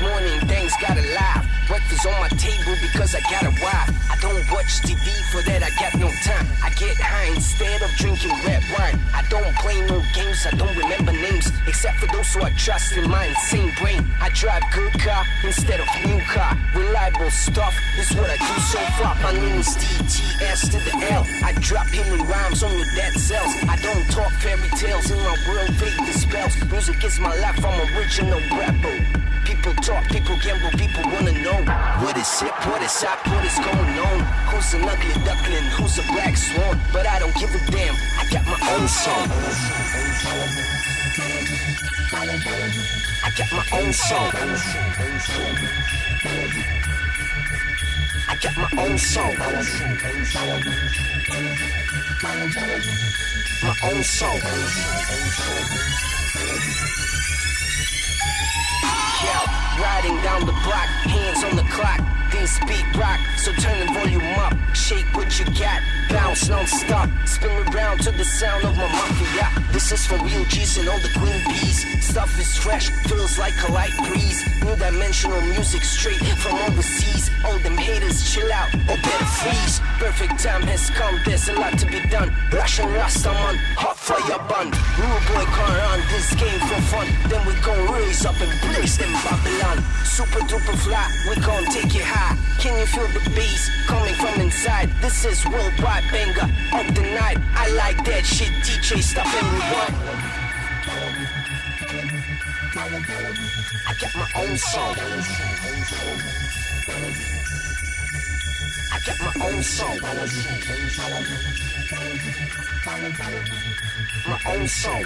morning, things got alive. Breakfast on my table because I got a wife. I don't watch TV for that, I got no time. I get high instead of drinking red wine. I don't play no games, I don't remember names. Except for those who I trust in my insane brain. I drive good car instead of new car. Reliable stuff is what I do so far. My name is DTS to the L. I drop healing rhymes on your dead cells. I don't talk fairy tales in my world, fate dispels. Music is my life, I'm original rebel. Talk, people gamble, people wanna know what is hip, what is hot, what is going on. Who's an ugly duckling, who's a black swan? But I don't give a damn, I got my own song. I got my own song. I got my own song. My own song. Riding down the block, hands on the clock. This beat rock, so turn the volume up. Shake what you got, bounce non-stop. Spin around to the sound of my mafia. This is for real G's and all the queen bees. Stuff is fresh, feels like a light breeze. New dimensional music straight from overseas. All them haters chill out or better freeze. Perfect time has come, there's a lot to be done. Russian Rastaman, hot fire bun. Rude boy can't run this game for fun. Then we gon' raise up and blaze them Babylon. Super duper fly, we gon' take it high. Can you feel the bass coming from inside? This is worldwide banger of the night. I like that shit, DJ, stop rewind. I got my own song. I got my own song. My own song.